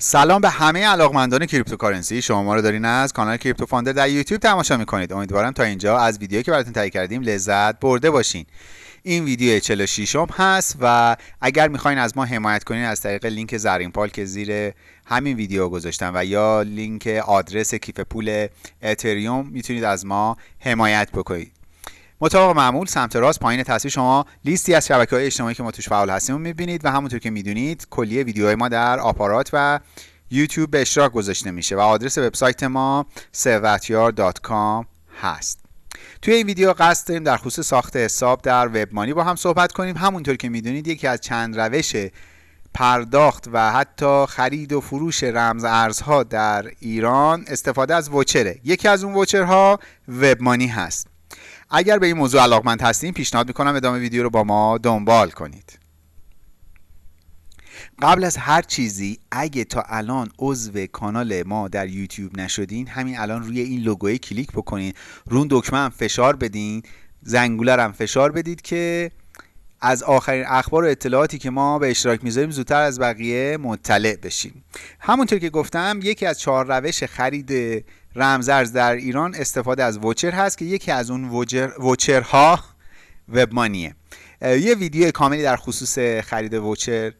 سلام به همه علاقمندان cryptocurrency. شما ما رو دارین از کانال کریپتو فاندر در یوتیوب تماشا می‌کنید. امیدوارم تا اینجا از ویدیویی که براتون تهیه کردیم لذت برده باشین. این ویدیو 46م هست و اگر می‌خواین از ما حمایت کنین از طریق لینک زرین پال که زیر همین ویدیو گذاشتم و یا لینک آدرس کیف پول اتریوم می‌تونید از ما حمایت بکنید. مطابق معمول سمت راست پایین تصویر شما لیستی از شبکه های اجتماعی که ما توش فعال هستیم می‌بینید و همونطور که می‌دونید کلیه ویدیوهای ما در آپارات و یوتیوب به اشتراک گذاشته میشه و آدرس وبسایت ما ثروتیار.com هست. توی این ویدیو قصد داریم در خصوص ساخت حساب در وبمانی با هم صحبت کنیم. همونطور که می‌دونید یکی از چند روش پرداخت و حتی خرید و فروش رمز ارزها در ایران استفاده از وچره. یکی از اون وچرها وبمانی هست. اگر به این موضوع علاقمند هستین پیشنهاد می‌کنم ادامه ویدیو رو با ما دنبال کنید. قبل از هر چیزی اگه تا الان عضو کانال ما در یوتیوب نشدین همین الان روی این لوگوی کلیک بکنین. رون دکمه هم فشار بدین. زنگوله هم فشار بدید که از آخرین اخبار و اطلاعاتی که ما به اشتراک می‌ذاریم زودتر از بقیه مطلع بشیم همونطور که گفتم یکی از چهار روش خرید رمزارز در ایران استفاده از وچر هست که یکی از اون وچر، وچرها وبمانیه. یه ویدیو کاملی در خصوص خرید وچر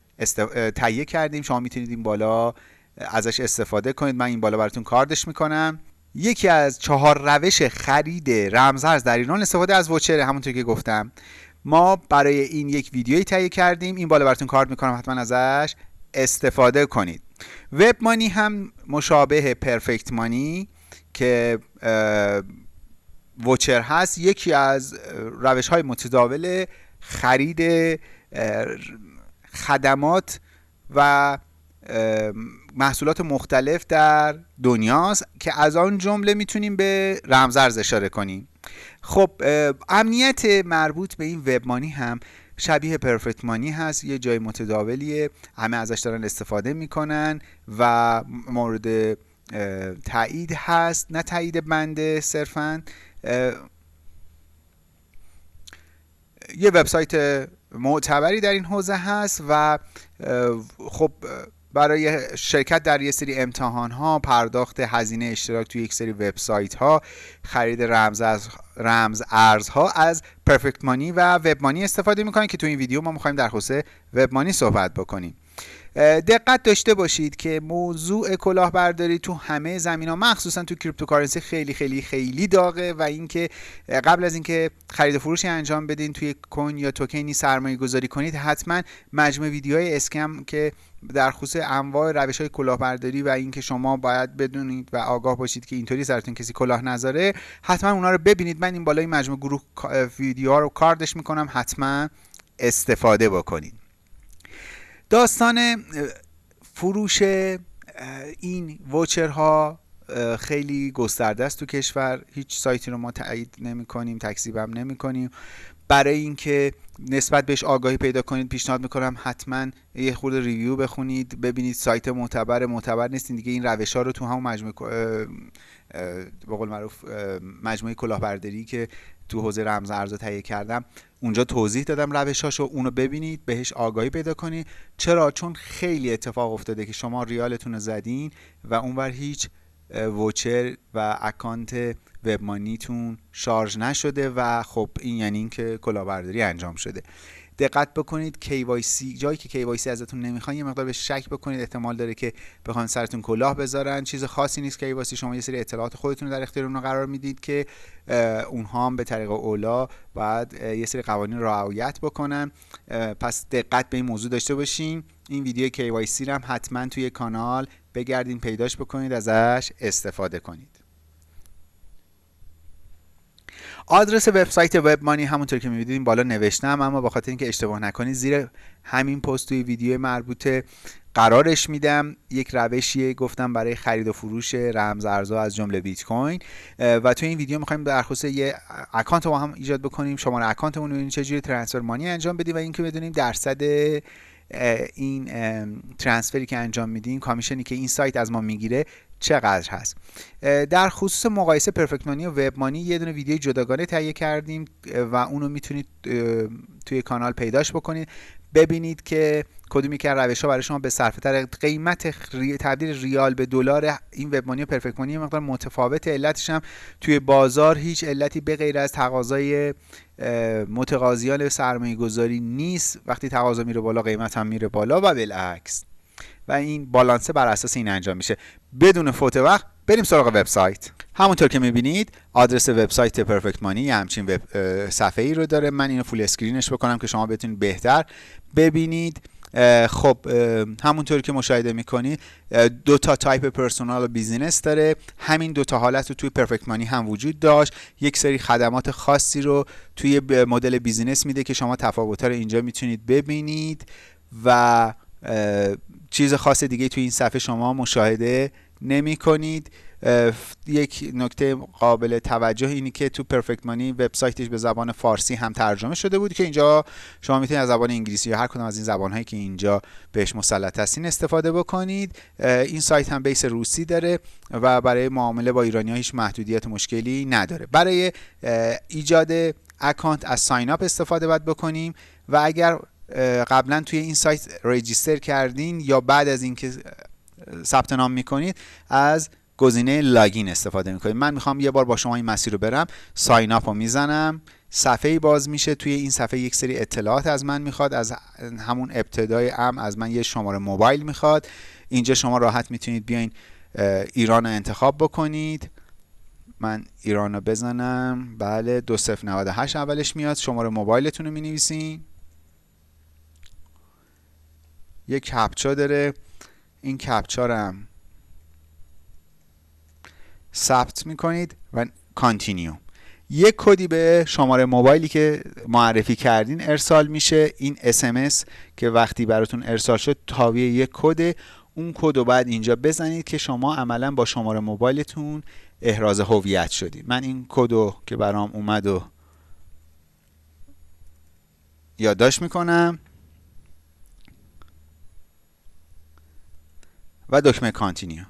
تهیه کردیم. شما می‌تونید این بالا ازش استفاده کنید. من این بالا براتون کاردش می‌کنم. یکی از چهار روش خرید رمزارز در ایران استفاده از وچر همونطور که گفتم ما برای این یک ویدیویی تهیه کردیم. این بالا براتون کارد می‌کنم. حتما ازش استفاده کنید. وب مانی هم مشابه پرفکت مانی. که وچر هست یکی از روش های متداول خرید خدمات و محصولات مختلف در دنیاست که از آن جمله می‌تونیم به رمزارز اشاره کنیم. خب امنیت مربوط به این وبمانی هم شبیه پرفکت مانی هست یه جای متداولیه همه ازش دارن استفاده می‌کنن و مورد تایید هست نه تایید بنده صرفا یه وبسایت معتبری در این حوزه هست و خب برای شرکت در یه سری امتحان ها پرداخت هزینه اشتراک توی یک سری وبسایت ها خرید رمز از رمز ارزها از پرفکت مانی و وب مانی استفاده می‌کنن که تو این ویدیو ما می‌خوایم در خصوص وب مانی صحبت بکنیم. دقت داشته باشید که موضوع کلاهبرداری تو همه زمینه ها مخصوصا تو cryptocurrency خیلی خیلی خیلی داغه و اینکه قبل از اینکه خرید فروشی انجام بدین توی coin یا توکنی سرمایه گذاری کنید حتما مجموعه ویدیوهای scam که در خصوص انواع روش های کلاهبرداری و اینکه شما باید بدونید و آگاه باشید که اینطوری سرتون کسی کلاه نذاره حتما اونا رو ببینید. من این بالای مجموعه گروه ویدیوها رو کاردش می‌کنم. حتما استفاده بکنید. داستان فروش این وچرها خیلی گسترده است تو کشور. هیچ سایتی رو ما تایید نمی کنیم تکذیب هم نمی کنیم برای اینکه نسبت بهش آگاهی پیدا کنید پیشنهاد می‌کنم حتما یه خورد ریویو بخونید. ببینید سایت معتبر معتبر نیستین دیگه این روش ها رو تو همون مجموعه به قول معروف مجموعه کلاهبرداری که تو حوزه رمز ارزا تهیه کردم اونجا توضیح دادم روشاشو اونو ببینید بهش آگاهی پیدا کنید. چرا؟ چون خیلی اتفاق افتاده که شما ریالتون رو زدین و اونور هیچ وچر و اکانت وبمانیتون شارژ نشده و خب این یعنی اینکه کلاهبرداری انجام شده. دقت بکنید. KYC جایی که KYC ازتون نمی‌خوان یه مقدار به شک بکنید. احتمال داره که بخوان سرتون کلاه بذارن. چیز خاصی نیست KYC شما یه سری اطلاعات خودتون رو در اختیار اونها قرار می‌دید که اونها هم به طریق اولا باید یه سری قوانین رعایت بکنن. پس دقت به این موضوع داشته باشین. این ویدیو KYC هم حتما توی کانال بگردین پیداش بکنید ازش استفاده کنید. آدرس وبسایت وب مانی همونطور که می‌بینید بالا نوشتم اما با خاطر اینکه اشتباه نکنید زیر همین پست توی ویدیو مربوطه قرارش میدم. یک روشیه گفتم برای خرید و فروش رمز ارزها از جمله بیت کوین. و تو این ویدیو می‌خوایم در خصوص یه اکانت با هم ایجاد بکنیم. شماره اکانتمون رو چجوری ترانسفر مانی انجام بدیم و اینکه بدونیم درصد این ترانسفری که انجام میدیم کامیشنی که این سایت از ما می‌گیره چقدر هست؟ در خصوص مقایسه پرفکت مانی و وب مانی یه دونه ویدیو جداگانه تهیه کردیم و اونو می‌تونید توی کانال پیداش بکنید. ببینید که کدومی که روش ها برای شما به صرفه تر قیمت تبدیل ریال به دلار این وب مانی و پرفکت مانی مقدار متفاوت علتش هم توی بازار هیچ علتی به غیر از تقاضای متقاضیان سرمایه گذاری نیست. وقتی تقاضا میره بالا قیمت هم میره بالا و بالعکس. و این بالانسه بر اساس این انجام میشه. بدون فوت وقت بریم سراغ وبسایت. همونطور که می‌بینید آدرس وبسایت پرفکت مانی همچین صفحه ای رو داره. من اینو full screen ش بکنم که شما بتونید بهتر ببینید. خب همونطور که مشاهده می‌کنید دو تا type personal و business داره. همین دو تا حالت رو توی پرفکت مانی هم وجود داشت. یک سری خدمات خاصی رو توی مدل business میده که شما تفاوت‌ها رو اینجا می‌تونید ببینید و چیز خاص دیگه توی این صفحه شما مشاهده نمی کنید یک نکته قابل توجه اینی که تو پرفکت مانی وبسایتش به زبان فارسی هم ترجمه شده بود که اینجا شما می‌تونید از زبان انگلیسی یا هر کدوم از این زبان هایی که اینجا بهش مسلط هستین استفاده بکنید. این سایت هم بیس روسی داره و برای معامله با ایرانی ها هیچ محدودیت مشکلی نداره. برای ایجاد اکانت از ساین اپ استفاده باید بکنیم و اگر قبلا توی این سایت رجیستر کردین یا بعد از اینکه ثبت نام می‌کنید از گزینه لاگین استفاده می‌کنید من می‌خوام یه بار با شما این مسیر رو برم. ساین اپ رو می‌زنم. صفحه باز میشه توی این صفحه یک سری اطلاعات از من می‌خواد از همون ابتدای ام از من یه شماره موبایل می‌خواد. اینجا شما راحت می‌تونید بیاین ایران رو انتخاب بکنید. من ایران رو بزنم. بله 2098 اولش میاد. شماره موبایلتون رو می‌نویسین. یک captcha داره. این captcha هم ثبت می‌کنید و continue یک کدی به شماره موبایلی که معرفی کردین ارسال میشه. این SMS که وقتی براتون ارسال شد تابع یک کد اون کد رو بعد اینجا بزنید که شما عملا با شماره موبایلتون احراز هویت شدید. من این کد که برام اومد و یادداشت می‌کنم. و دکمه کانتینیو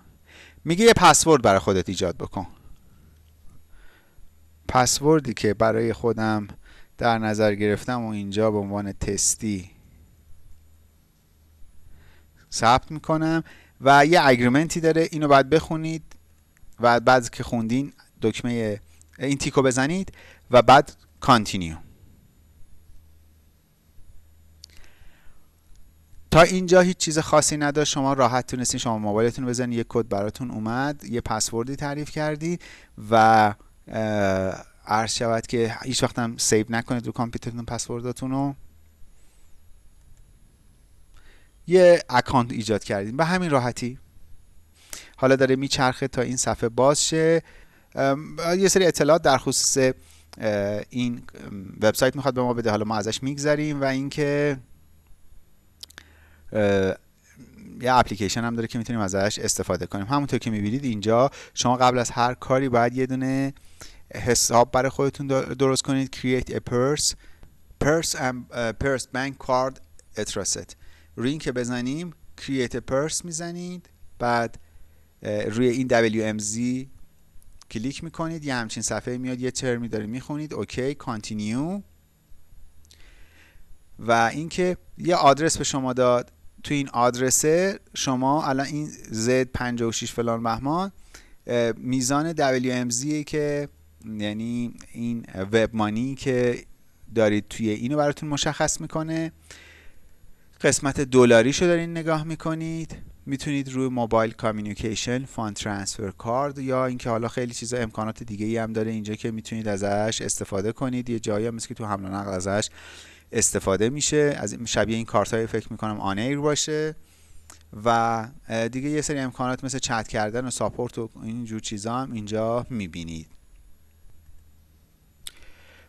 میگه یه پسورد برای خودت ایجاد بکن. پسوردی که برای خودم در نظر گرفتم و اینجا به عنوان تستی ثبت می‌کنم و یه اگریمنتی داره. اینو باید بخونید و بعد که خوندین دکمه این تیکو بزنید و بعد continue اینجا هیچ چیز خاصی نداشت. شما راحت تونستین شماره موبایلتون بزنید یک کد براتون اومد. یه پسوردی تعریف کردی و عرض شود که هیچ وقت هم save نکنید رو کامپیوترتون پسورداتون رو. یه account ایجاد کردیم به همین راحتی. حالا داره میچرخه تا این صفحه باز شه. یه سری اطلاعات در خصوص این وبسایت می‌خواد به ما بده. حالا ما ازش میگذریم و اینکه یه اپلیکیشن هم داره که می‌تونیم ازش استفاده کنیم. همونطور که می‌بینید اینجا شما قبل از هر کاری باید یه دونه حساب برای خودتون درست کنید. Create a purse. Purse and purse bank card address روی که بزنیم create a purse می‌زنید. بعد روی این WMZ کلیک می‌کنید. یه همچین صفحه میاد یه ترمی داره می‌خونید. OK continue و اینکه یه آدرس به شما داد. تو این آدرسه شما الان این Z56 فلان بهمان میزان WMZ که یعنی این وب مانی که دارید توی اینو براتون مشخص می‌کنه. قسمت دلاریشو دارین نگاه می‌کنید. می‌تونید روی موبایل کامیونیکیشن فاند ترانسفر کارد یا اینکه حالا خیلی چیزا امکانات دیگه ای هم داره اینجا که می‌تونید ازش استفاده کنید. یه جایی هم که تو حمل و نقل ازش استفاده میشه. از شبیه این کارت های فکر می‌کنم آنیر باشه. و دیگه یه سری امکانات مثل چت کردن و ساپورت و اینجور چیزا هم اینجا می‌بینید.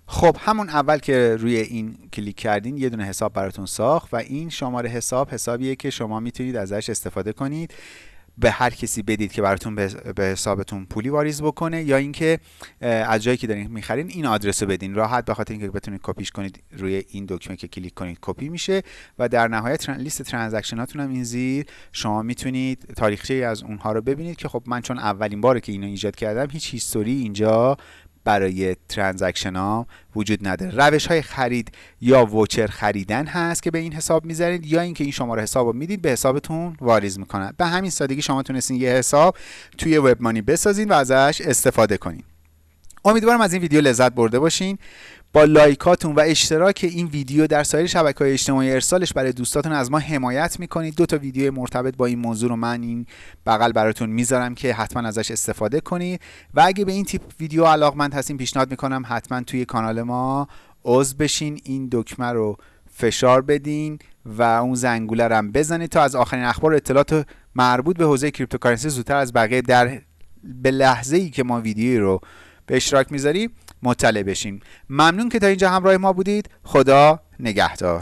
خب همون اول که روی این کلیک کردین یه دونه حساب براتون ساخت و این شماره حساب حسابیه که شما می‌تونید ازش استفاده کنید. به هر کسی بدید که براتون به حسابتون پولی واریز بکنه یا اینکه از جایی که دارین می‌خرین این آدرس رو بدین. راحت به خاطر اینکه بتونید کپیش کنید روی این دکمه که کلیک کنید کپی میشه و در نهایت لیست transaction اتون هم این زیر. شما می‌تونید تاریخچه از اونها رو ببینید که خب من چون اولین باره که اینو ایجاد کردم هیچ history اینجا برای transaction ها وجود نداره روش های خرید یا voucher خریدن هست که به این حساب می‌ذارید یا اینکه این شماره حساب رو می‌دید به حسابتون واریز می‌کنن. به همین سادگی شما تونستین یه حساب توی وب مانی بسازین و ازش استفاده کنین. امیدوارم از این ویدیو لذت برده باشین. با like اتون و اشتراک این ویدیو در سایر شبکه های اجتماعی ارسالش برای دوستاتون از ما حمایت می‌کنید. دو تا ویدیو مرتبط با این موضوع رو من این بغل براتون می‌ذارم که حتما ازش استفاده کنید. و اگه به این تیپ ویدیو علاقمند هستین پیشنهاد می‌کنم حتما توی کانال ما عضو بشین این دکمه رو فشار بدین و اون زنگوله رو هم بزنید تا از آخرین اخبار اطلاعات مربوط به حوزه cryptocurrency زودتر از بقیه در به لحظه ای که ما ویدیوی رو به اشتراک می‌ذاریم مطلع بشین. ممنون که تا اینجا همراه ما بودید. خدا نگهدار.